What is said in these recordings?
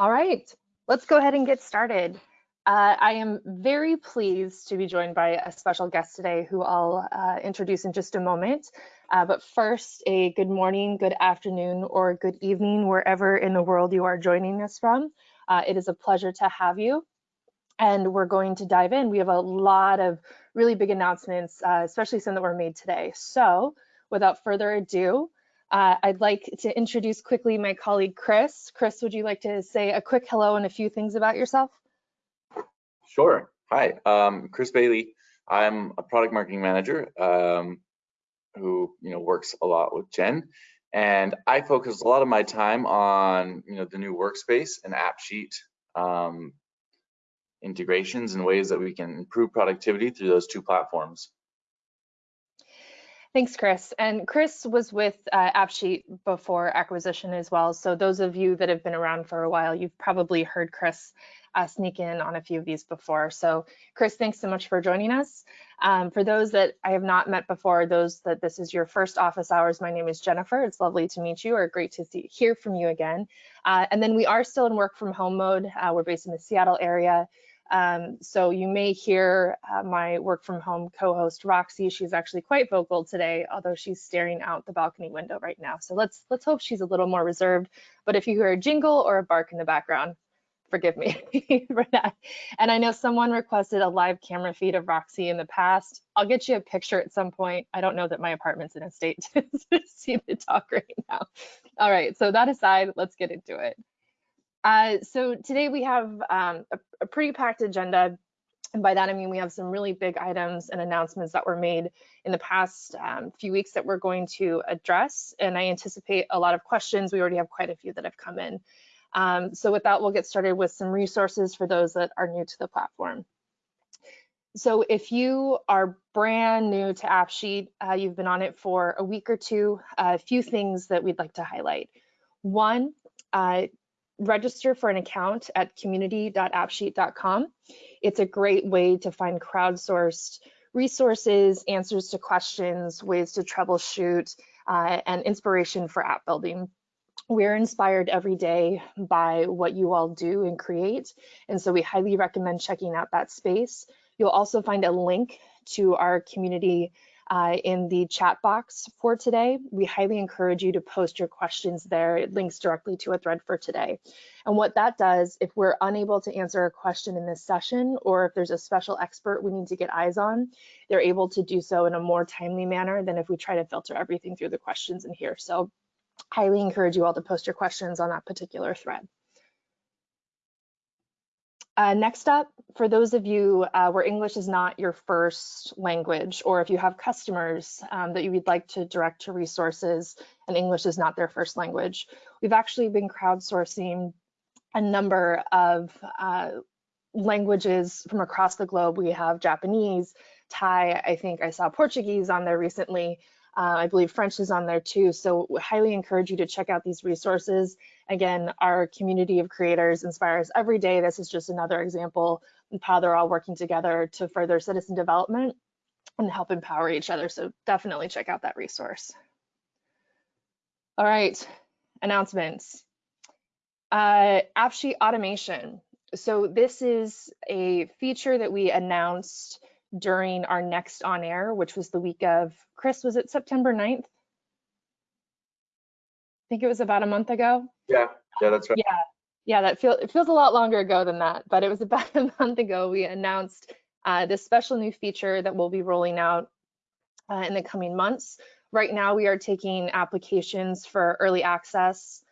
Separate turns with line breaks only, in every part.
All right, let's go ahead and get started. Uh, I am very pleased to be joined by a special guest today who I'll uh, introduce in just a moment. Uh, but first, a good morning, good afternoon, or good evening, wherever in the world you are joining us from. Uh, it is a pleasure to have you. And we're going to dive in. We have a lot of really big announcements, uh, especially some that were made today. So without further ado, uh, I'd like to introduce quickly my colleague, Chris. Chris, would you like to say a quick hello and a few things about yourself?
Sure. Hi, um, Chris Bailey. I'm a product marketing manager um, who you know works a lot with Jen, and I focus a lot of my time on you know the new workspace and AppSheet um, integrations and ways that we can improve productivity through those two platforms.
Thanks, Chris. And Chris was with uh, AppSheet before acquisition as well. So those of you that have been around for a while, you've probably heard Chris uh, sneak in on a few of these before. So Chris, thanks so much for joining us. Um, for those that I have not met before, those that this is your first office hours, my name is Jennifer. It's lovely to meet you or great to see, hear from you again. Uh, and then we are still in work from home mode. Uh, we're based in the Seattle area. Um, so you may hear uh, my work from home co-host Roxy. She's actually quite vocal today, although she's staring out the balcony window right now. So let's let's hope she's a little more reserved. But if you hear a jingle or a bark in the background, forgive me for that. And I know someone requested a live camera feed of Roxy in the past. I'll get you a picture at some point. I don't know that my apartment's in a state to see the talk right now. All right, so that aside, let's get into it. Uh, so today we have um, a, a, pretty packed agenda. And by that, I mean we have some really big items and announcements that were made in the past um, few weeks that we're going to address. And I anticipate a lot of questions. We already have quite a few that have come in. Um, so with that, we'll get started with some resources for those that are new to the platform. So if you are brand new to AppSheet, uh, you've been on it for a week or two, a few things that we'd like to highlight. One, uh, register for an account at community.appsheet.com. It's a great way to find crowdsourced resources, answers to questions, ways to troubleshoot, uh, and inspiration for app building. We're inspired every day by what you all do and create, and so we highly recommend checking out that space. You'll also find a link to our community uh, in the chat box for today. We highly encourage you to post your questions there. It links directly to a thread for today. And what that does, if we're unable to answer a question in this session, or if there's a special expert we need to get eyes on, they're able to do so in a more timely manner than if we try to filter everything through the questions in here. So highly encourage you all to post your questions on that particular thread. Uh, next up, for those of you uh, where English is not your first language, or if you have customers um, that you would like to direct to resources and English is not their first language, we've actually been crowdsourcing a number of uh, languages from across the globe. We have Japanese, Thai, I think I saw Portuguese on there recently, uh, I believe French is on there too. So we highly encourage you to check out these resources. Again, our community of creators inspires every day. This is just another example of how they're all working together to further citizen development and help empower each other. So definitely check out that resource. All right, announcements. Uh, AppSheet automation. So this is a feature that we announced during our next on air, which was the week of, Chris, was it September 9th? I think it was about a month ago.
Yeah, yeah, that's right.
Yeah, yeah, that feels it feels a lot longer ago than that, but it was about a month ago we announced uh, this special new feature that we'll be rolling out uh, in the coming months. Right now, we are taking applications for early access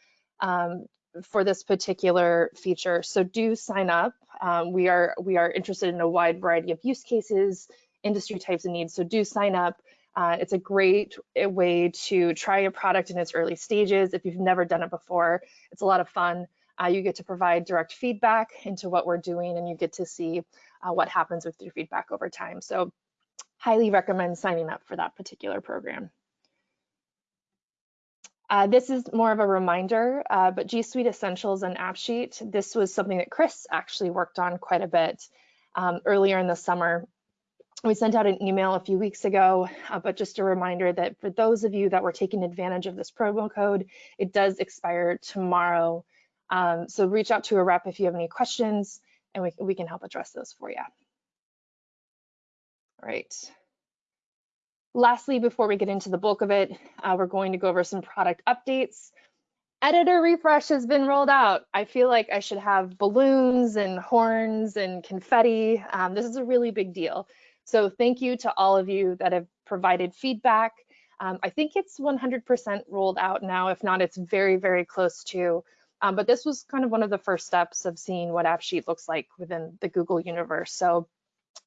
um, for this particular feature. So do sign up. Um, we are we are interested in a wide variety of use cases, industry types and needs. So do sign up. Uh, it's a great way to try a product in its early stages. If you've never done it before, it's a lot of fun. Uh, you get to provide direct feedback into what we're doing and you get to see uh, what happens with your feedback over time. So highly recommend signing up for that particular program. Uh, this is more of a reminder, uh, but G Suite Essentials and AppSheet, this was something that Chris actually worked on quite a bit um, earlier in the summer. We sent out an email a few weeks ago, uh, but just a reminder that for those of you that were taking advantage of this promo code, it does expire tomorrow Um, so reach out to a rep if you have any questions and we, we can help address those for you. All right. Lastly, before we get into the bulk of it, uh, we're going to go over some product updates. Editor refresh has been rolled out. I feel like I should have balloons and horns and confetti. Um, this is a really big deal. So thank you to all of you that have provided feedback. Um, I think it's 100% rolled out now. If not, it's very, very close to. Um, but this was kind of one of the first steps of seeing what AppSheet looks like within the Google universe. So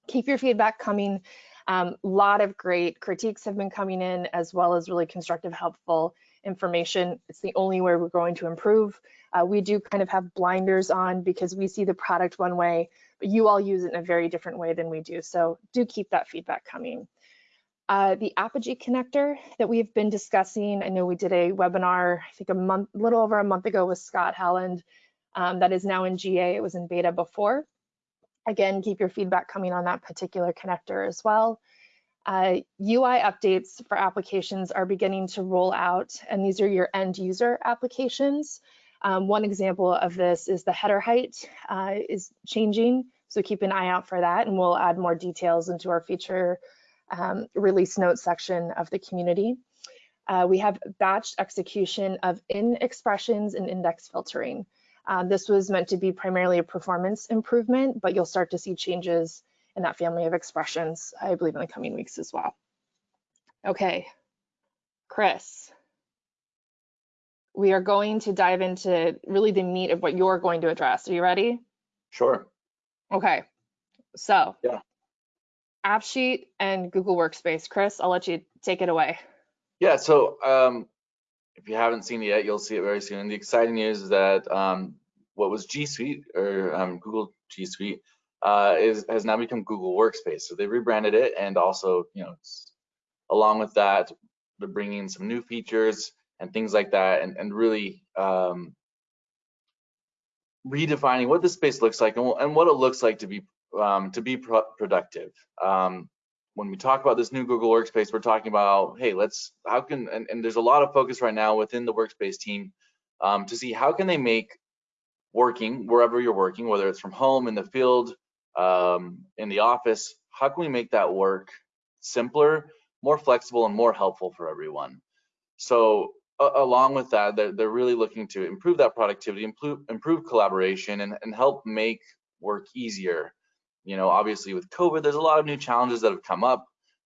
keep your feedback coming. A um, lot of great critiques have been coming in as well as really constructive, helpful information. It's the only way we're going to improve. Uh, we do kind of have blinders on because we see the product one way, but you all use it in a very different way than we do. So do keep that feedback coming. Uh, the Apigee connector that we've been discussing, I know we did a webinar, I think a month, little over a month ago with Scott Helland, um, that is now in GA, it was in beta before. Again, keep your feedback coming on that particular connector as well. Uh, UI updates for applications are beginning to roll out, and these are your end user applications. Um, one example of this is the header height uh, is changing, so keep an eye out for that, and we'll add more details into our feature um, release notes section of the community. Uh, we have batched execution of in expressions and index filtering. Um, this was meant to be primarily a performance improvement, but you'll start to see changes in that family of expressions, I believe in the coming weeks as well. Okay, Chris, we are going to dive into really the meat of what you're going to address. Are you ready?
Sure.
Okay, so
yeah.
AppSheet and Google Workspace. Chris, I'll let you take it away.
Yeah, so um, if you haven't seen it yet, you'll see it very soon. The exciting news is that um, what was G Suite or um, Google G Suite uh, is has now become Google Workspace. So they rebranded it, and also, you know, along with that, they're bringing some new features and things like that, and, and really um, redefining what the space looks like and, and, what it looks like to be um, to be pro productive. Um, when we talk about this new Google Workspace, we're talking about, hey, let's how can and, and there's a lot of focus right now within the Workspace team um, to see how can they make working wherever you're working, whether it's from home in the field, um, in the office, how can we make that work simpler, more flexible, and more helpful for everyone? So along with that, they're, they're really looking to improve that productivity, improve, improve collaboration, and, and help make work easier. You know, obviously with COVID, there's a lot of new challenges that have come up.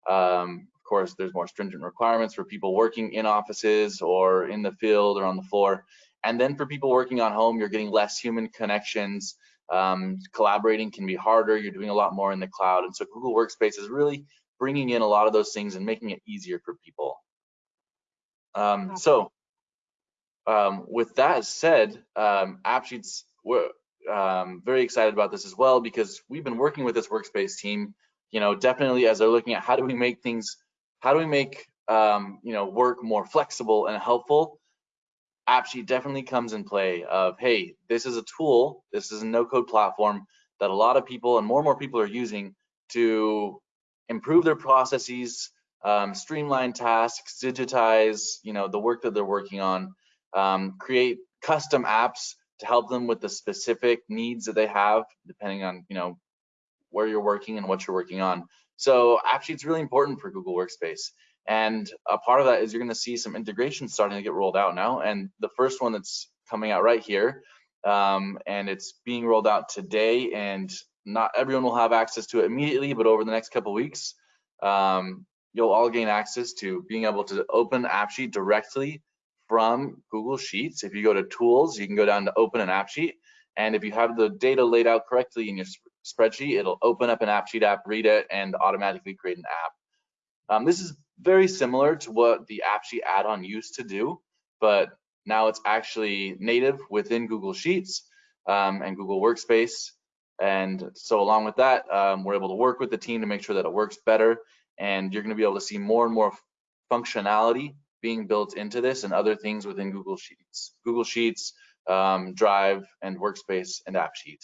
Um, of course, there's more stringent requirements for people working in offices or in the field or on the floor. And then for people working on home, you're getting less human connections. Um, collaborating can be harder. You're doing a lot more in the cloud. And so Google Workspace is really bringing in a lot of those things and making it easier for people. Um, so um, with that said, um, AppSheets, we're um, very excited about this as well because we've been working with this workspace team, you know, definitely as they're looking at how do we make things, how do we make, um, you know, work more flexible and helpful AppSheet definitely comes in play of, hey, this is a tool, this is a no-code platform that a lot of people and more and more people are using to improve their processes, um, streamline tasks, digitize, you know, the work that they're working on, um, create custom apps to help them with the specific needs that they have, depending on, you know, where you're working and what you're working on. So AppSheet's really important for Google Workspace. And a part of that is you're going to see some integrations starting to get rolled out now. And the first one that's coming out right here, um, and it's being rolled out today. And not everyone will have access to it immediately, but over the next couple weeks, um, you'll all gain access to being able to open AppSheet directly from Google Sheets. If you go to Tools, you can go down to Open an App Sheet. And if you have the data laid out correctly in your spreadsheet, it'll open up an App Sheet app, read it, and automatically create an app. Um, this is very similar to what the App Sheet add-on used to do, but now it's actually native within Google Sheets um, and Google Workspace. And so along with that, um, we're able to work with the team to make sure that it works better. And you're gonna be able to see more and more functionality being built into this and other things within Google Sheets, Google Sheets, um, Drive, and Workspace and AppSheet.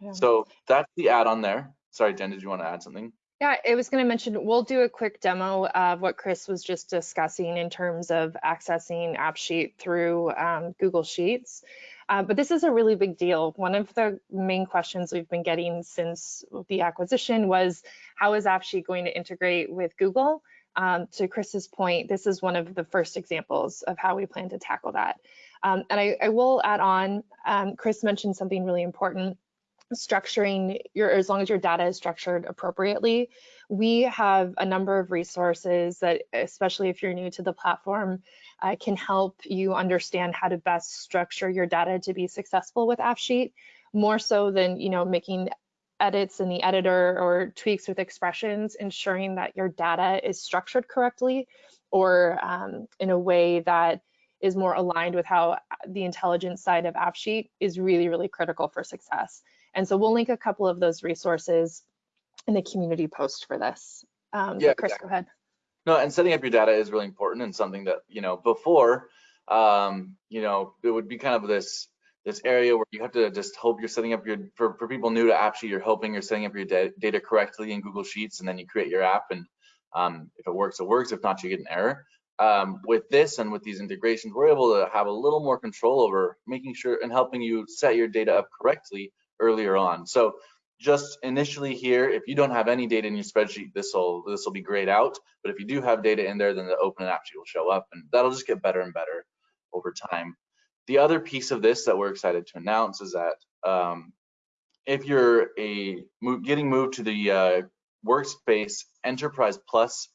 Yeah. So that's the add-on there. Sorry, Jen, did you want to add something?
Yeah, I was going to mention, we'll do a quick demo of what Chris was just discussing in terms of accessing AppSheet through um, Google Sheets. Uh, but this is a really big deal. One of the main questions we've been getting since the acquisition was how is AppSheet going to integrate with Google? Um, to Chris's point, this is one of the first examples of how we plan to tackle that. Um, and I, I, will add on, um, Chris mentioned something really important, structuring your, as long as your data is structured appropriately. We have a number of resources that, especially if you're new to the platform, uh, can help you understand how to best structure your data to be successful with AppSheet, more so than, you know, making edits in the editor or tweaks with expressions, ensuring that your data is structured correctly or um, in a way that is more aligned with how the intelligence side of AppSheet is really, really critical for success. And so we'll link a couple of those resources in the community post for this. Um, yeah, Chris, exactly. go ahead.
No, and setting up your data is really important and something that, you know, before, um, you know, it would be kind of this this area where you have to just hope you're setting up your, for, for people new to AppSheet, you're hoping you're setting up your data correctly in Google Sheets and then you create your app and um, if it works, it works. If not, you get an error. Um, with this and with these integrations, we're able to have a little more control over making sure and helping you set your data up correctly earlier on. So just initially here, if you don't have any data in your spreadsheet, this will this will be grayed out. But if you do have data in there, then the open app sheet will show up, and that'll just get better and better over time. The other piece of this that we're excited to announce is that um, if you're a getting moved to the uh, Workspace Enterprise Plus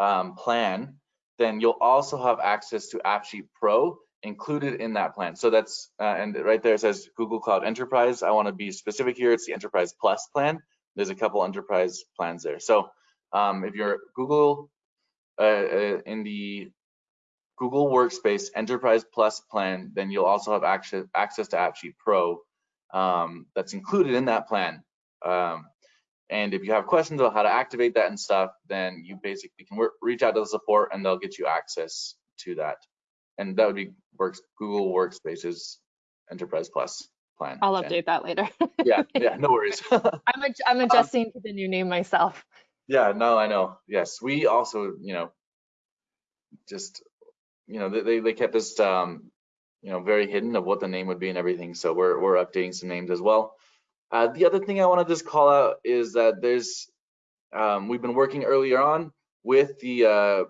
um, plan, then you'll also have access to AppSheet Pro included in that plan. So that's, uh, and right there it says Google Cloud Enterprise. I want to be specific here. It's the Enterprise Plus plan. There's a couple enterprise plans there. So um, if you're Google uh, uh, in the Google Workspace Enterprise Plus plan, then you'll also have access, access to AppSheet Pro um, that's included in that plan. Um, and if you have questions about how to activate that and stuff, then you basically can work, reach out to the support and they'll get you access to that and that would be works Google Workspaces Enterprise Plus plan.
I'll Jen. update that later.
yeah, yeah, no worries.
I'm ad I'm adjusting um, to the new name myself.
Yeah, no, I know. Yes, we also, you know, just, you know, they they kept us, um, you know, very hidden of what the name would be and everything. So we're we're updating some names as well. Uh, the other thing I want to just call out is that there's, um, we've been working earlier on with the uh,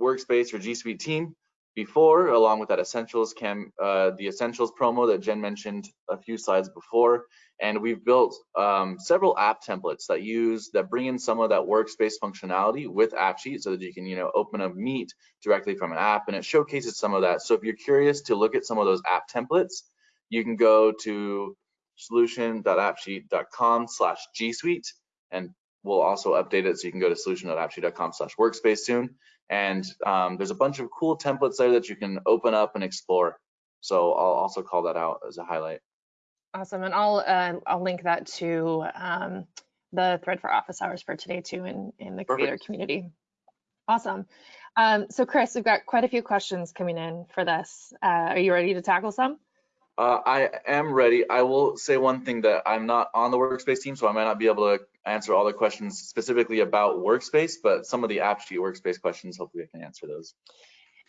Workspace or G Suite team before, along with that essentials cam, uh, the essentials promo that Jen mentioned a few slides before. And we've built um, several app templates that use that bring in some of that workspace functionality with AppSheet so that you can, you know, open a Meet directly from an app, and it showcases some of that. So if you're curious to look at some of those app templates, you can go to solution.appsheet.com/g suite, and we'll also update it so you can go to solution.appsheet.com/workspace soon and um, there's a bunch of cool templates there that you can open up and explore. So I'll also call that out as a highlight.
Awesome, and I'll uh, I'll link that to um, the thread for office hours for today too in, in the creator community. Awesome. Um, so Chris, we've got quite a few questions coming in for this. Uh, are you ready to tackle some?
Uh, I am ready. I will say one thing that I'm not on the workspace team, so I might not be able to answer all the questions specifically about workspace, but some of the AppSheet workspace questions, hopefully I can answer those.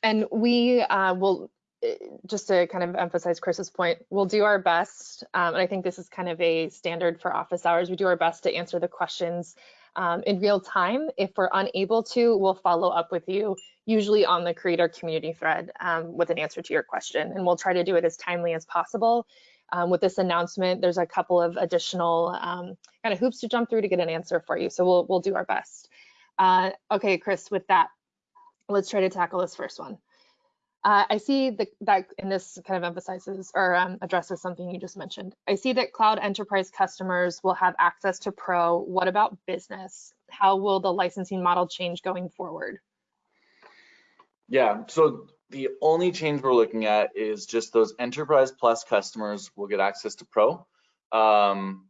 And we uh, will, eh, just to kind of emphasize Chris's point, we'll do our best, um, and I think this is kind of a standard for office hours, we do our best to answer the questions um, in real time. If we're unable to, we'll follow up with you usually on the creator community thread um, with an answer to your question. And we'll try to do it as timely as possible. Um, with this announcement, there's a couple of additional um, kind of hoops to jump through to get an answer for you. So we'll, we'll do our best. Uh, okay, Chris, with that, let's try to tackle this first one. Uh, I see the, that, and this kind of emphasizes or um, addresses something you just mentioned. I see that cloud enterprise customers will have access to Pro. What about business? How will the licensing model change going forward?
Yeah, so the only change we're looking at is just those Enterprise Plus customers will get access to Pro. Um,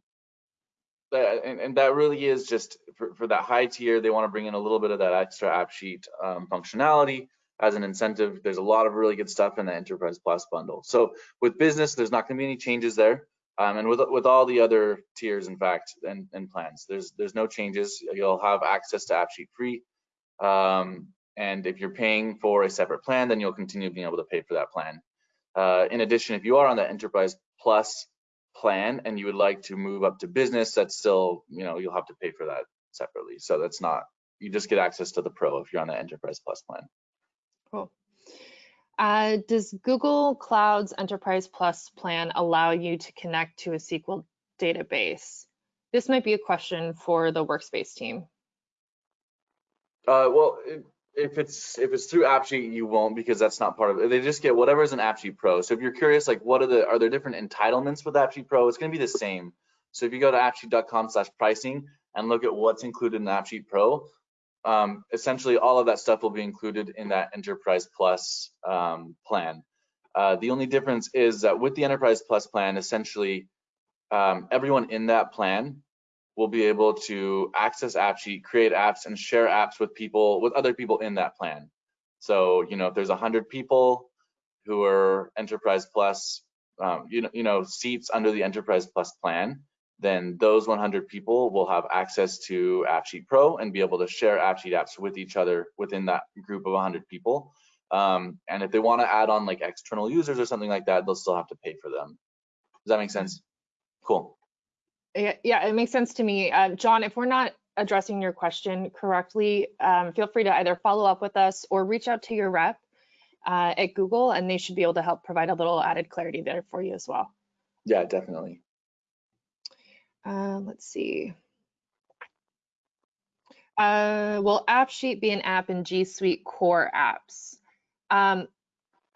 and, and, that really is just for, for, that high tier, they want to bring in a little bit of that extra app sheet um, functionality as an incentive. There's a lot of really good stuff in the Enterprise Plus bundle. So with business, there's not going to be any changes there. Um, and with with all the other tiers, in fact, and, and plans, there's there's no changes. You'll have access to AppSheet free. Um, and if you're paying for a separate plan, then you'll continue being able to pay for that plan. Uh, in addition, if you are on the Enterprise Plus plan and you would like to move up to business, that's still, you know, you'll have to pay for that separately. So that's not, you just get access to the Pro if you're on the Enterprise Plus plan.
Cool. Uh, does Google Cloud's Enterprise Plus plan allow you to connect to a SQL database? This might be a question for the workspace team.
Uh, well, if it's if it's through AppSheet, you won't because that's not part of it. They just get whatever is an AppSheet Pro. So if you're curious, like what are the are there different entitlements with AppSheet Pro? It's going to be the same. So if you go to appsheet.com/pricing and look at what's included in AppSheet Pro, um, essentially all of that stuff will be included in that Enterprise Plus um, plan. Uh, the only difference is that with the Enterprise Plus plan, essentially um, everyone in that plan will be able to access AppSheet, create apps, and share apps with people, with other people in that plan. So, you know, if there's 100 people who are Enterprise Plus, um, you know, you know, seats under the Enterprise Plus plan, then those 100 people will have access to AppSheet Pro and be able to share AppSheet apps with each other within that group of 100 people. Um, and if they want to add on like external users or something like that, they'll still have to pay for them. Does that make sense? Cool.
Yeah, yeah it makes sense to me. Uh, John, if we're not addressing your question correctly, um, feel free to either follow up with us or reach out to your rep uh, at Google and they should be able to help provide a little added clarity there for you as well.
Yeah, definitely.
Uh, let's see. Uh, will AppSheet be an app in G Suite core apps? Um,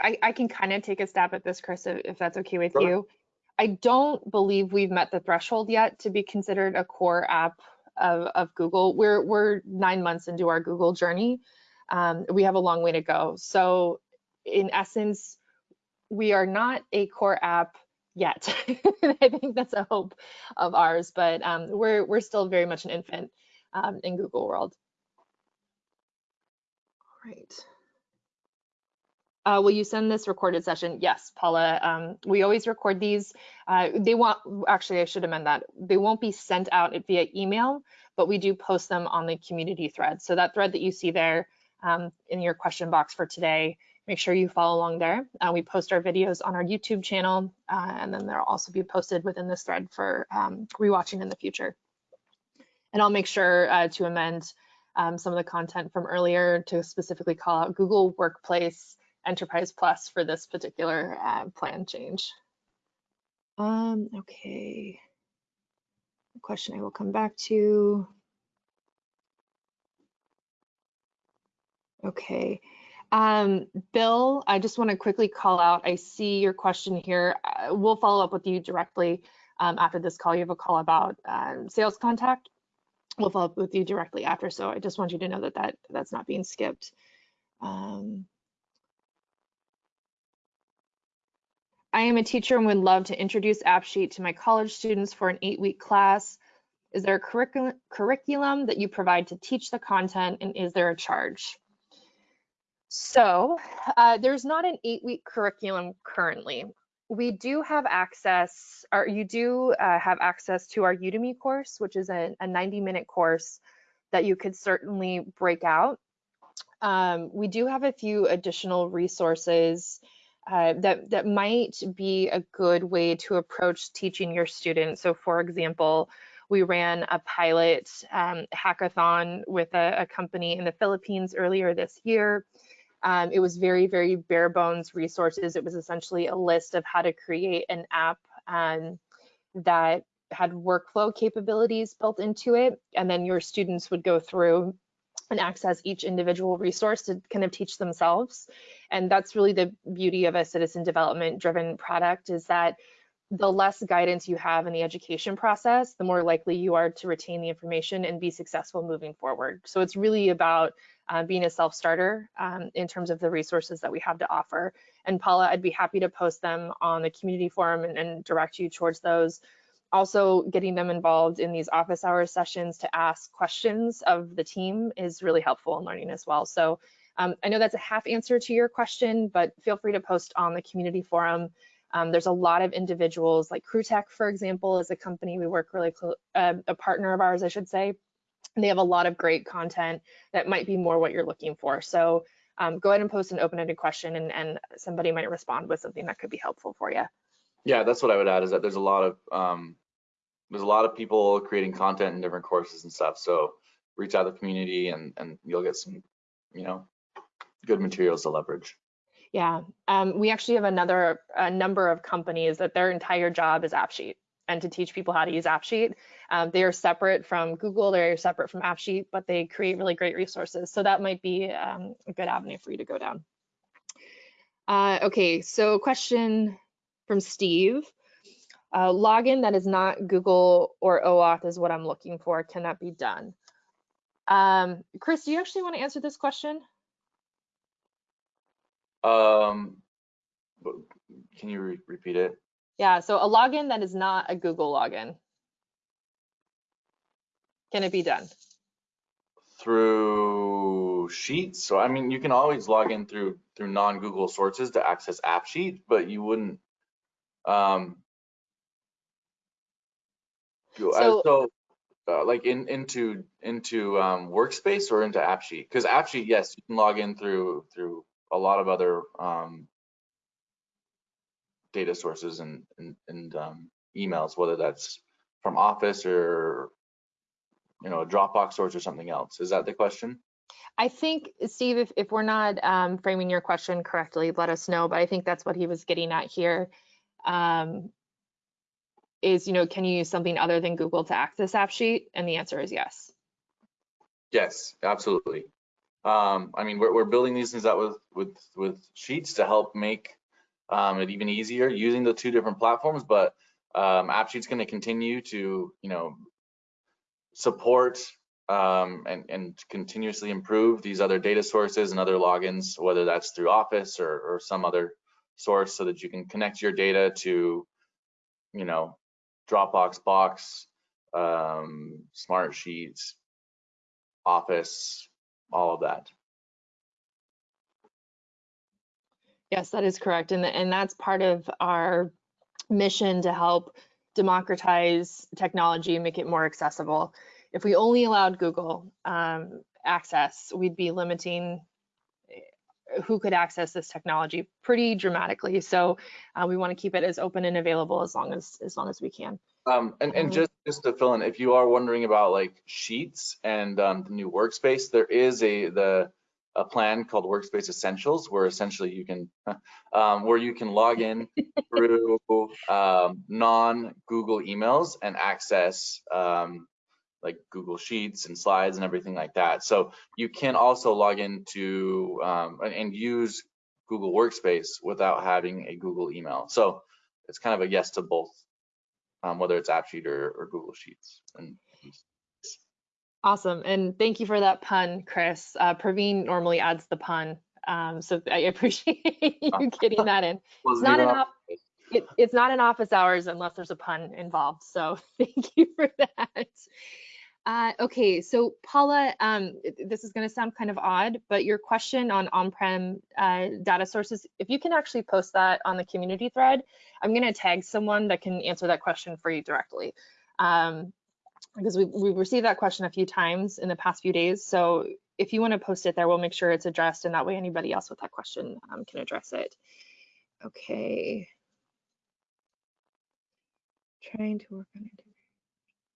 I, I, can kind of take a stab at this, Chris, if, if that's okay with sure. you. I don't believe we've met the threshold yet to be considered a core app of, of Google. We're, we're nine months into our Google journey. Um, we have a long way to go. So in essence, we are not a core app yet. I think that's a hope of ours, but um, we're we're still very much an infant um, in Google world. All right. Uh, will you send this recorded session? Yes, Paula. Um, we always record these. Uh, they won't, actually, I should amend that. They won't be sent out via email, but we do post them on the community thread. So that thread that you see there um, in your question box for today make sure you follow along there. Uh, we post our videos on our YouTube channel, uh, and then they'll also be posted within this thread for um, rewatching in the future. And I'll make sure uh, to amend um, some of the content from earlier to specifically call out Google Workplace Enterprise Plus for this particular uh, plan change. Um, okay. question I will come back to. Okay. Um, Bill, I just want to quickly call out, I see your question here. Uh, we'll follow up with you directly um, after this call. You have a call about um, sales contact. We'll follow up with you directly after. So I just want you to know that, that that's not being skipped. Um, I am a teacher and would love to introduce AppSheet to my college students for an eight-week class. Is there a curriculum, curriculum that you provide to teach the content and is there a charge? So uh, there's not an eight week curriculum currently. We do have access, or you do uh, have access to our Udemy course, which is a, a 90 minute course that you could certainly break out. Um, we do have a few additional resources uh, that, that might be a good way to approach teaching your students. So for example, we ran a pilot um, hackathon with a, a company in the Philippines earlier this year. Um, it was very, very bare bones resources. It was essentially a list of how to create an app um, that had workflow capabilities built into it. And then your students would go through and access each individual resource to kind of teach themselves. And that's really the beauty of a citizen development driven product is that the less guidance you have in the education process, the more likely you are to retain the information and be successful moving forward. So it's really about uh, being a self-starter um, in terms of the resources that we have to offer. And Paula, I'd be happy to post them on the community forum and, and direct you towards those. Also, getting them involved in these office hours sessions to ask questions of the team is really helpful in learning as well. So um, I know that's a half answer to your question, but feel free to post on the community forum um, there's a lot of individuals like CrewTech, for example, is a company we work really close, uh, a partner of ours, I should say. They have a lot of great content that might be more what you're looking for. So um, go ahead and post an open-ended question and, and somebody might respond with something that could be helpful for you.
Yeah, that's what I would add is that there's a lot of um, there's a lot of people creating content in different courses and stuff. So reach out to the community and and you'll get some, you know, good materials to leverage.
Yeah, um, we actually have another a number of companies that their entire job is AppSheet and to teach people how to use AppSheet. Um, they are separate from Google, they're separate from AppSheet, but they create really great resources. So that might be um, a good avenue for you to go down. Uh, okay, so question from Steve. Uh, login that is not Google or OAuth is what I'm looking for. Can that be done? Um, Chris, do you actually want to answer this question?
Um, can you re repeat it?
Yeah, so a login that is not a Google login. Can it be done?
Through Sheets. So I mean, you can always log in through through non-Google sources to access AppSheet, but you wouldn't. Um, you-
So-
so uh, like in into into um, Workspace or into AppSheet? Because AppSheet, yes, you can log in through through a lot of other um, data sources and and, and um, emails, whether that's from Office or you know a Dropbox source or something else. Is that the question?
I think, Steve, if, if we're not um, framing your question correctly, let us know, but I think that's what he was getting at here. Um, is, you know, can you use something other than Google to access AppSheet? And the answer is yes.
Yes, absolutely. Um, I mean, we're, we're building these things out with, with, with Sheets to help make um, it even easier using the two different platforms, but um, AppSheet's going to continue to, you know, support um, and, and continuously improve these other data sources and other logins, whether that's through Office or, or some other source so that you can connect your data to, you know, Dropbox, Box, um, Smart Sheets, Office, all of that.
Yes, that is correct. And, and that's part of our mission to help democratize technology and make it more accessible. If we only allowed Google um, access, we'd be limiting eh, who could access this technology pretty dramatically. So uh, we want to keep it as open and available as long as as long as we can.
Um, and, and
Mhm.
just, just to fill in, if you are wondering about like Sheets and um, the new Workspace, there is a the a plan called Workspace Essentials, where essentially you can um, where you can log in through um, non-Google emails and access um, like Google Sheets and slides and everything like that. So you can also log into um, and, use Google Workspace without having a Google email. So it's kind of a yes to both um, whether it's AppSheet or, or Google Sheets. And
Awesome. And thank you for that pun, Chris. Uh, Praveen normally adds the pun. Um, so I appreciate you getting that in.
wasn't
not
on-
It, it's not in office hours unless there's a pun involved. So thank you for that. Uh, okay, so Paula, um, this is going to sound kind of odd, but your question on on-prem uh, data sources, if you can actually post that on the community thread, I'm going to tag someone that can answer that question for you directly. Um, because we, we've received that question a few times in the past few days. So if you want to post it there, we'll make sure it's addressed and that way anybody else with that question um, can address it. Okay. Trying to work on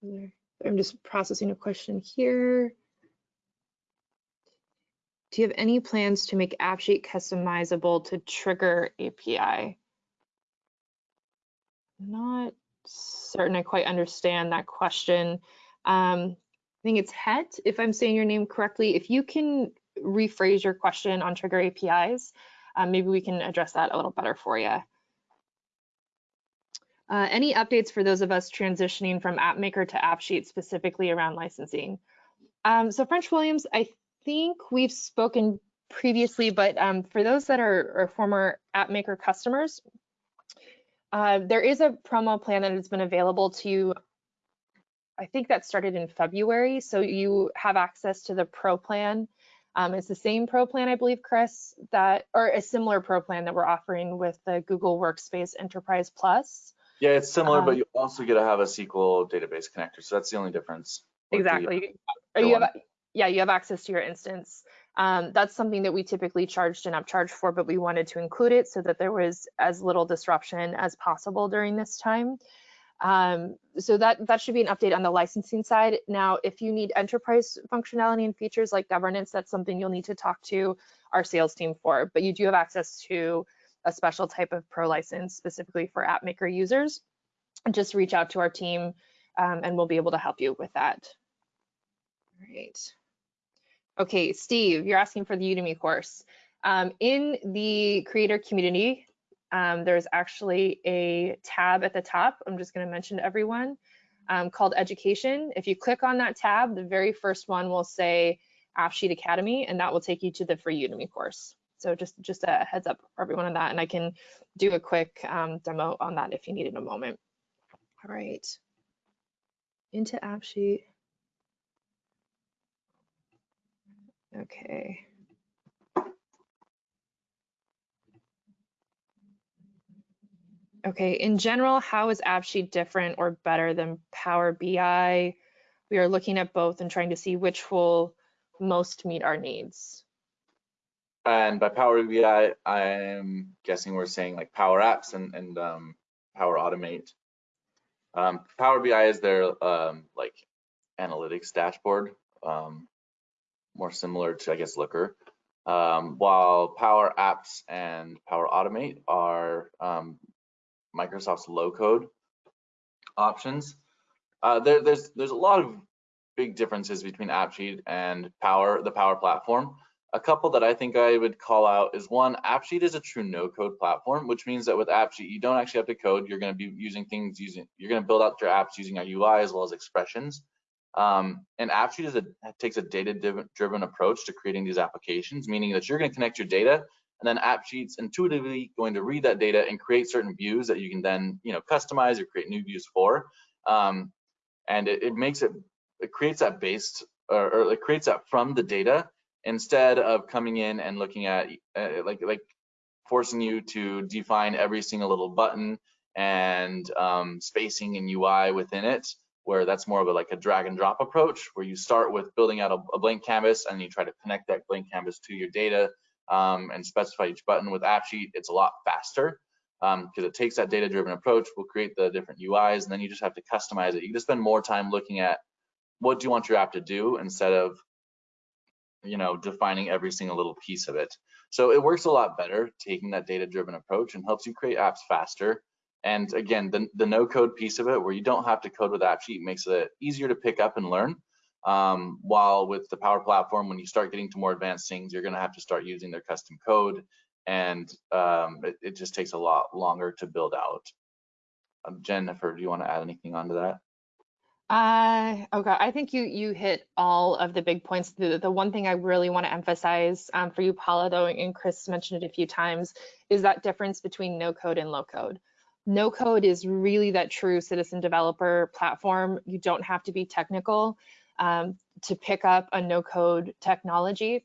it. I'm just processing a question here. Do you have any plans to make AppSheet customizable to trigger API? Not certain I quite understand that question. Um, I think it's Het, if I'm saying your name correctly. If you can rephrase your question on trigger APIs, uh, maybe we can address that a little better for you. Uh, any updates for those of us transitioning from AppMaker to AppSheet specifically around licensing? Um, so French Williams, I think we've spoken previously, but um, for those that are, are former AppMaker customers, uh, there is a promo plan that has been available to you. I think that started in February. So you have access to the pro plan. Um, it's the same pro plan, I believe, Chris, that or a similar pro plan that we're offering with the Google Workspace Enterprise Plus.
Yeah, it's similar,
Um,
but you also get to have a SQL database connector. So that's the only difference. Or do you-
Exactly.
The
you have, yeah, you have access to your instance. Um, that's something that we typically charged an upcharge for, but we wanted to include it so that there was as little disruption as possible during this time. Um, so that, that should be an update on the licensing side. Now, if you need enterprise functionality and features like governance, that's something you'll need to talk to our sales team for, but you do have access to a special type of pro license specifically for app maker users. Just reach out to our team um, and we'll be able to help you with that. All right. Okay, Steve, you're asking for the Udemy course. Um, in the creator community, um, there's actually a tab at the top. I'm just going to mention to everyone um, called education. If you click on that tab, the very first one will say AppSheet Academy, and that will take you to the free Udemy course. So just, just a heads up for everyone on that, and I can do a quick um, demo on that if you need in a moment. All right, into AppSheet. Okay. Okay, in general, how is AppSheet different or better than Power BI? We are looking at both and trying to see which will most meet our needs.
And by Power BI, I'm guessing we're saying like Power Apps and, and um, Power Automate. Um, Power BI is their um, like analytics dashboard, um, more similar to I guess Looker. Um, while Power Apps and Power Automate are um, Microsoft's low code options. Uh, there, there's there's a lot of big differences between AppSheet and Power, the Power platform. A couple that I think I would call out is one, AppSheet is a true no-code platform, which means that with AppSheet, you don't actually have to code. You're going to be using things using, you're going to build out your apps using a UI as well as expressions. Um, and AppSheet is a, takes a data-driven approach to creating these applications, meaning that you're going to connect your data and then AppSheet's intuitively going to read that data and create certain views that you can then you know customize or create new views for. Um, and it, it, makes it it creates that based or, or, it creates that from the data instead of coming in and looking at uh, like like forcing you to define every single little button and um, spacing and UI within it where that's more of a like a drag and drop approach where you start with building out a, a blank canvas and you try to connect that blank canvas to your data um, and specify each button with AppSheet, it's a lot faster because um, it takes that data-driven approach. We'll create the different UIs, and then you just have to customize it. You just spend more time looking at what do you want your app to do instead of you know defining every single little piece of it. So it works a lot better taking that data-driven approach and helps you create apps faster. And again, the, the no-code piece of it, where you don't have to code with AppSheet, makes it easier to pick up and learn. Um, while with the Power Platform, when you start getting to more advanced things, you're going to have to start using their custom code, and um, it, it, just takes a lot longer to build out. Um, Jennifer, do you want to add anything onto that?
Uh, okay, I think you you hit all of the big points. The, the one thing I really want to emphasize um, for you, Paula, though, and Chris mentioned it a few times, is that difference between no code and low code. No code is really that true citizen developer platform. You don't have to be technical um, to pick up a no code technology.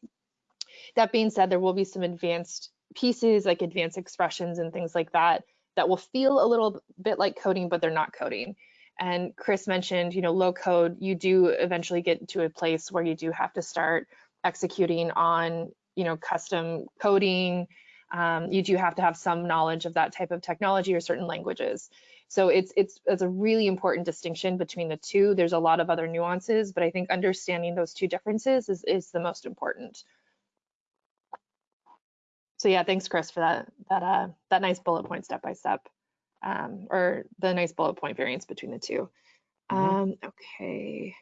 That being said, there will be some advanced pieces like advanced expressions and things like that that will feel a little bit like coding, but they're not coding. And Chris mentioned, you know, low code, you do eventually get to a place where you do have to start executing on, you know, custom coding. Um, you do have to have some knowledge of that type of technology or certain languages. So it's it's it's a really important distinction between the two. There's a lot of other nuances, but I think understanding those two differences is is the most important. So yeah, thanks Chris for that that uh that nice bullet point step by step, um, or the nice bullet point variance between the 2 mm -hmm. Um, okay.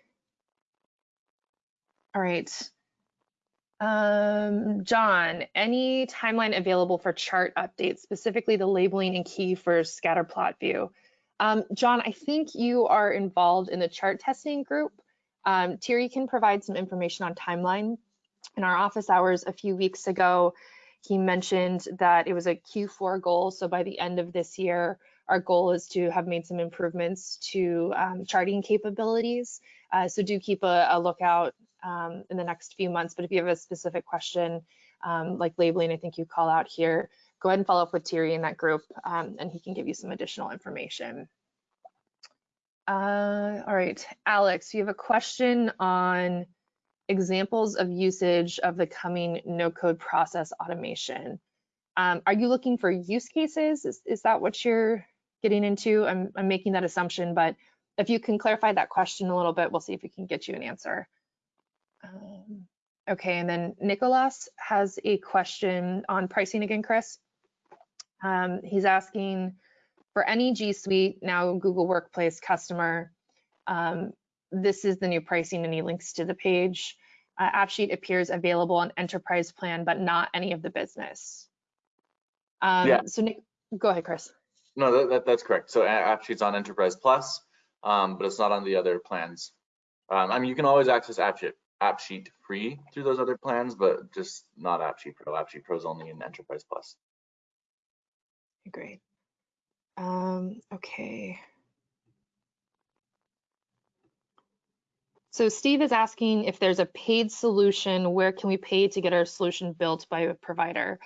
All right. Um, John, any timeline available for chart updates, specifically the labeling and key for scatter plot view? Um, John, I think you are involved in the chart testing group. Um, Thierry can provide some information on timeline. In our office hours a few weeks ago, he mentioned that it was a Q4 goal. So by the end of this year, our goal is to have made some improvements to um, charting capabilities. Uh, so do keep a, a lookout um, in the next few months. But if you have a specific question, um, like labeling, I think you call out here, go ahead and follow up with Thierry in that group um, and he can give you some additional information. Uh, all right, Alex, you have a question on examples of usage of the coming no-code process automation. Um, are you looking for use cases? Is, is that what you're getting into? I'm, I'm making that assumption, but if you can clarify that question a little bit, we'll see if we can get you an answer. Um, okay, and then Nicholas has a question on pricing again, Chris. Um, he's asking for any G Suite, now Google Workplace customer, um, this is the new pricing and he links to the page. Uh, AppSheet appears available on enterprise plan, but not any of the business. Um,
Yeah.
So Nick, go ahead, Chris.
No, that, that, that's correct. So AppSheet's on Enterprise Plus, um, but it's not on the other plans. Um, I mean, you can always access AppSheet, AppSheet free through those other plans, but just not AppSheet Pro. AppSheet Pro is only in Enterprise Plus.
Great. Um, okay. So Steve is asking if there's a paid solution, where can we pay to get our solution built by a provider?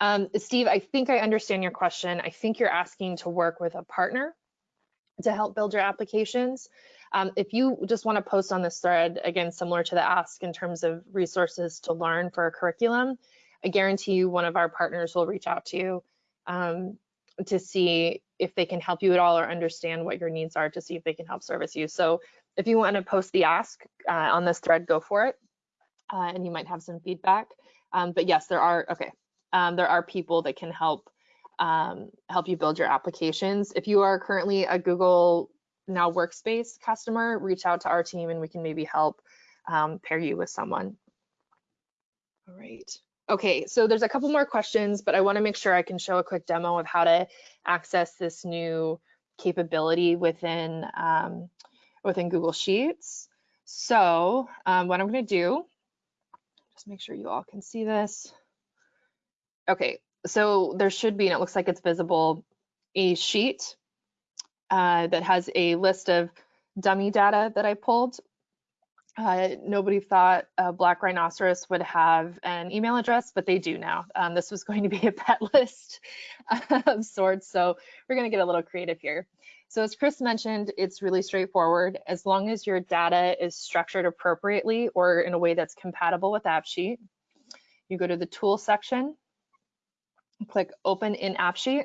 Um, Steve, I think I understand your question. I think you're asking to work with a partner to help build your applications. Um, if you just want to post on this thread, again, similar to the ask in terms of resources to learn for a curriculum, I guarantee you one of our partners will reach out to you um, to see if they can help you at all or understand what your needs are to see if they can help service you. So if you want to post the ask uh, on this thread, go for it. Uh, and you might have some feedback. Um, but yes, there are, okay, um, there are people that can help um, help you build your applications. If you are currently a Google Now Workspace customer, reach out to our team and we can maybe help um, pair you with someone. All right. Okay, so there's a couple more questions, but I want to make sure I can show a quick demo of how to access this new capability within um, within Google Sheets. So um, what I'm going to do, just make sure you all can see this. Okay, so there should be, and it looks like it's visible, a sheet uh, that has a list of dummy data that I pulled. Uh, nobody thought a black rhinoceros would have an email address, but they do now. Um, this was going to be a pet list of sorts, so we're going to get a little creative here. So as Chris mentioned, it's really straightforward. As long as your data is structured appropriately or in a way that's compatible with AppSheet, you go to the tool section, click open in AppSheet,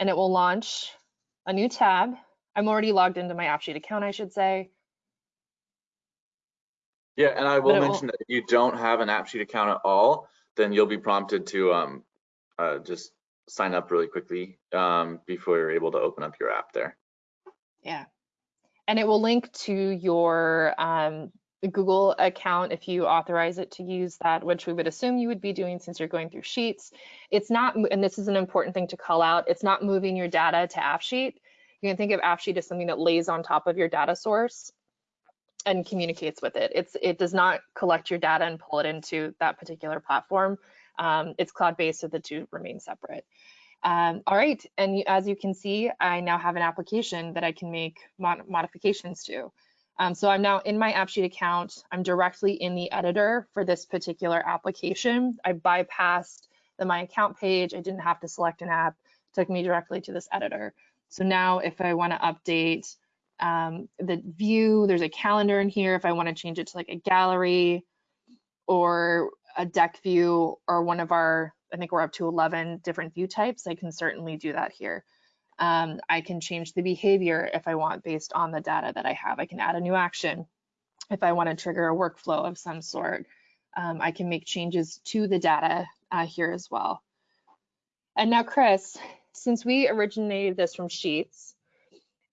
and it will launch a new tab. I'm already logged into my AppSheet account, I should say.
Yeah, and I will mention that if you don't have an AppSheet account at all, then you'll be prompted to um, uh, just sign up really quickly um, before you're able to open up your app there.
Yeah. And it will link to your um, Google account if you authorize it to use that, which we would assume you would be doing since you're going through Sheets. It's not, and this is an important thing to call out, it's not moving your data to AppSheet. You can think of AppSheet as something that lays on top of your data source and communicates with it. It's It does not collect your data and pull it into that particular platform. Um, it's cloud-based, so the two remain separate. Um, all right, and as you can see, I now have an application that I can make mod modifications to. Um, so I'm now in my AppSheet account. I'm directly in the editor for this particular application. I bypassed the My Account page. I didn't have to select an app. It took me directly to this editor. So now if I want to update um, the view, there's a calendar in here. If I want to change it to like a gallery or a deck view or one of our, I think we're up to 11 different view types, I can certainly do that here. Um, I can change the behavior if I want based on the data that I have. I can add a new action if I want to trigger a workflow of some sort. Um, I can make changes to the data uh, here as well. And now, Chris, since we originated this from Sheets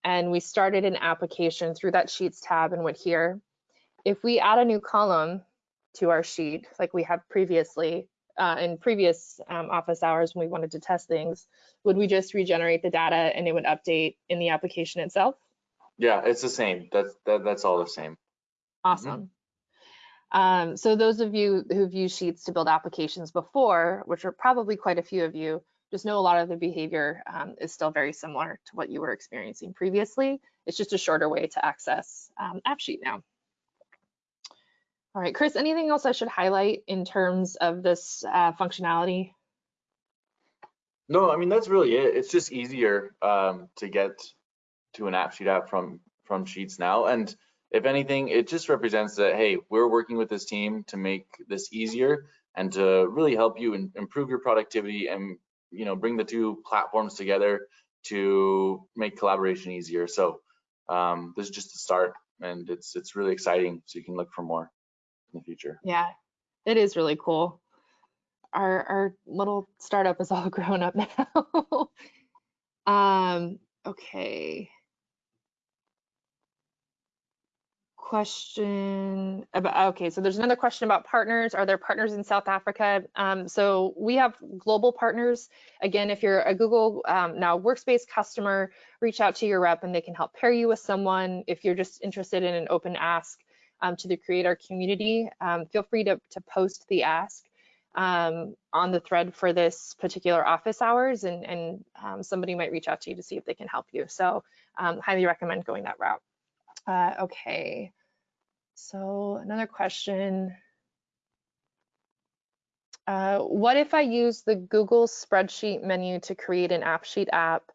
and we started an application through that Sheets tab and went here, if we add a new column to our sheet like we have previously uh, in previous um, office hours when we wanted to test things, would we just regenerate the data and it would update in the application itself?
Yeah, it's the same. That's that, that's all the same.
Awesome. Um, so those of you who've used Sheets to build applications before, which are probably quite a few of you, just know a lot of the behavior um, is still very similar to what you were experiencing previously. It's just a shorter way to access um, AppSheet now. All right, Chris, anything else I should highlight in terms of this uh, functionality?
No, I mean that's really it. It's just easier um, to get to an AppSheet app from from Sheets now, and if anything, it just represents that, hey, we're working with this team to make this easier and to really help you in, improve your productivity and you know bring the two platforms together to make collaboration easier. So um, this is just the start, and it's it's really exciting. So you can look for more in the future.
Yeah, it is really cool. Our our little startup is all grown up now. um, okay. question about okay so there's another question about partners are there partners in south africa um, so we have global partners again if you're a google um, now workspace customer reach out to your rep and they can help pair you with someone if you're just interested in an open ask um, to the creator community um, feel free to, to post the ask um, on the thread for this particular office hours and, and um, somebody might reach out to you to see if they can help you. So highly recommend going that route. Uh, okay. So another question. Uh, what if I use the Google spreadsheet menu to create an AppSheet app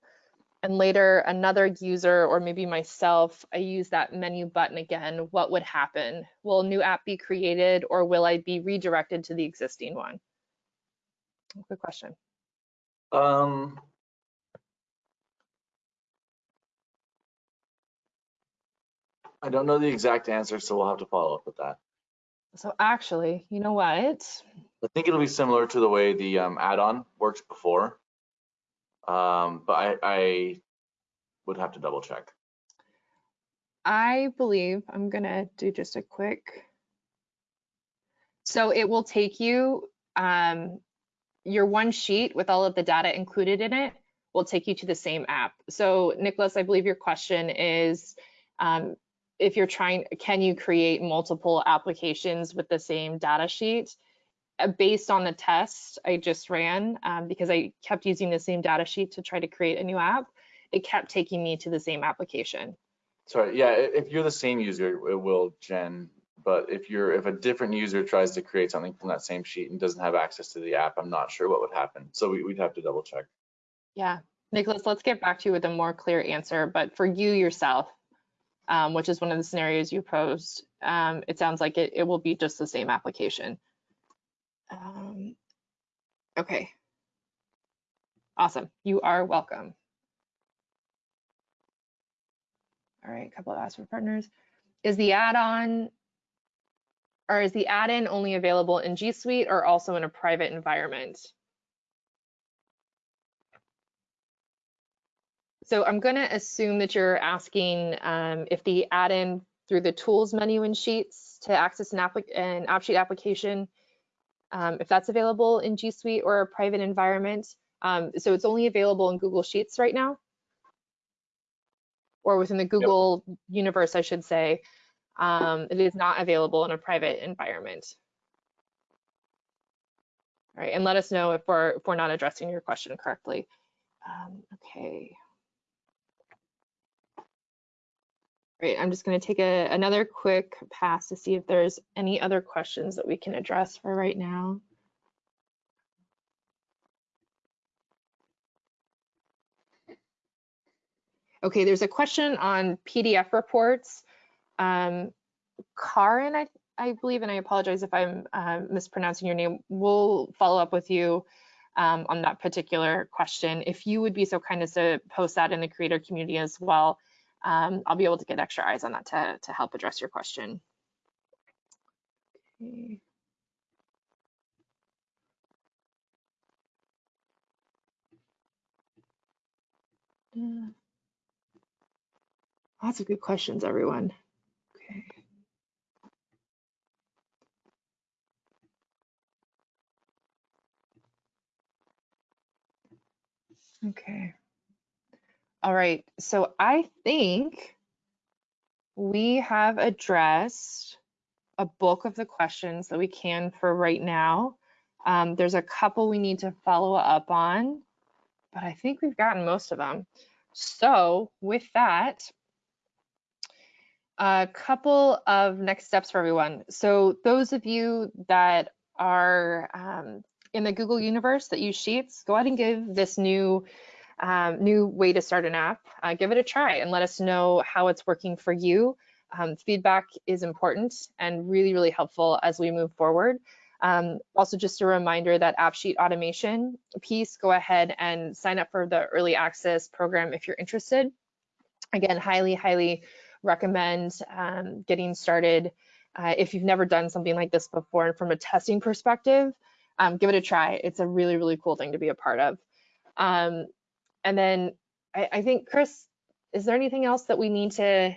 and later another user or maybe myself, I use that menu button again, what would happen? Will a new app be created or will I be redirected to the existing one? Good question.
Um, I don't know the exact answer, so we'll have to follow up with that.
So actually, you know what?
I think it'll be similar to the way the um, add-on works before, um, but I, I would have to double check.
I believe I'm gonna do just a quick. So it will take you, um, your one sheet with all of the data included in it will take you to the same app. So Nicholas, I believe your question is, um, if you're trying, can you create multiple applications with the same data sheet? Uh, based on the test I just ran, um, because I kept using the same data sheet to try to create a new app, it kept taking me to the same application.
Sorry, yeah, if you're the same user, it will gen. But if you're if a different user tries to create something from that same sheet and doesn't have access to the app, I'm not sure what would happen. So we, would have to double check.
Yeah, Nicholas, let's get back to you with a more clear answer. But for you yourself, um, which is one of the scenarios you posed, um, it sounds like it, it will be just the same application. Um, okay. Awesome. You are welcome. All right, a couple of ask for partners. Is the add-on or is the add-in only available in G Suite or also in a private environment? So I'm going to assume that you're asking um, if the add-in through the tools menu in Sheets to access an, app an AppSheet application, um, if that's available in G Suite or a private environment. Um, so it's only available in Google Sheets right now, or within the Google yep. universe, I should say. Um, it is not available in a private environment. All right, and let us know if we're if we're not addressing your question correctly. Um, okay. Great, I'm just gonna take a, another quick pass to see if there's any other questions that we can address for right now. Okay, there's a question on PDF reports. Um, Karin, I, I believe, and I apologize if I'm uh, mispronouncing your name, we'll follow up with you um, on that particular question. If you would be so kind as to post that in the creator community as well, um, I'll be able to get extra eyes on that to, to help address your question. Okay. Yeah. Lots of good questions, everyone. Okay. Okay. All right, so I think we have addressed a bulk of the questions that we can for right now. Um, there's a couple we need to follow up on, but I think we've gotten most of them. So with that, a couple of next steps for everyone. So those of you that are um, in the Google universe that use Sheets, go ahead and give this new um, new way to start an app, uh, give it a try and let us know how it's working for you. Um, feedback is important and really, really helpful as we move forward. Um, also, just a reminder that AppSheet automation piece, go ahead and sign up for the early access program if you're interested. Again, highly, highly recommend um, getting started. Uh, if you've never done something like this before and from a testing perspective, um, give it a try. It's a really, really cool thing to be a part of. And then I, I, think, Chris, is there anything else that we need to,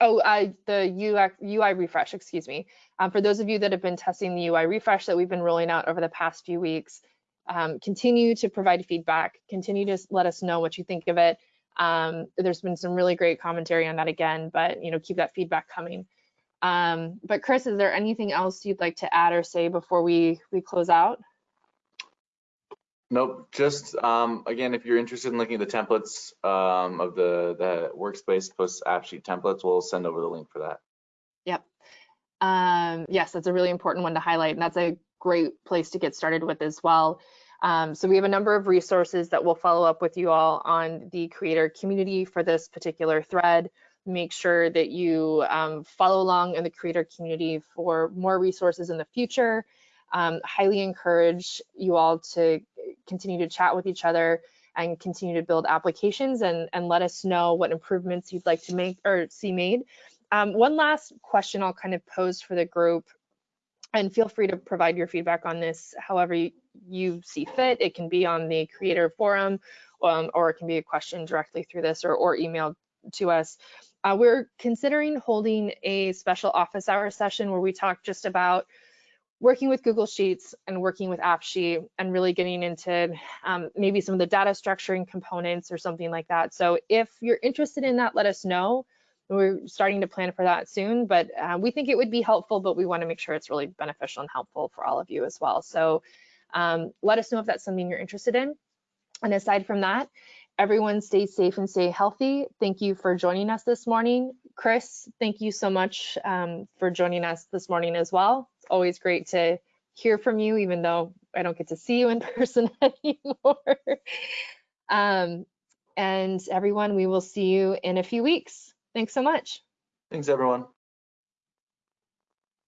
oh, the UI, UI refresh, excuse me. Um, for those of you that have been testing the UI refresh that we've been rolling out over the past few weeks, um, continue to provide feedback, continue to let us know what you think of it. Um, there's been some really great commentary on that again, but you know, keep that feedback coming. Um, but Chris, is there anything else you'd like to add or say before we, we close out?
Nope, just um, again, if you're interested in looking at the templates um, of the, the workspace post AppSheet templates, we'll send over the link for that.
Yep. Um, yes, that's a really important one to highlight, and that's a great place to get started with as well. Um, so we have a number of resources that we'll follow up with you all on the creator community for this particular thread. Make sure that you um, follow along in the creator community for more resources in the future. Um, highly encourage you all to continue to chat with each other and continue to build applications and, and let us know what improvements you'd like to make or see made. Um, one last question I'll kind of pose for the group and feel free to provide your feedback on this however you, you see fit. It can be on the creator forum um, or it can be a question directly through this or, or emailed to us. Uh, we're considering holding a special office hour session where we talk just about working with Google Sheets and working with AppSheet and really getting into um, maybe some of the data structuring components or something like that. So if you're interested in that, let us know. We're starting to plan for that soon, but uh, we think it would be helpful, but we wanna make sure it's really beneficial and helpful for all of you as well. So um, let us know if that's something you're interested in. And aside from that, everyone stay safe and stay healthy. Thank you for joining us this morning. Chris, thank you so much um, for joining us this morning as well. It's always great to hear from you, even though I don't get to see you in person anymore. um, and everyone, we will see you in a few weeks. Thanks so much.
Thanks, everyone.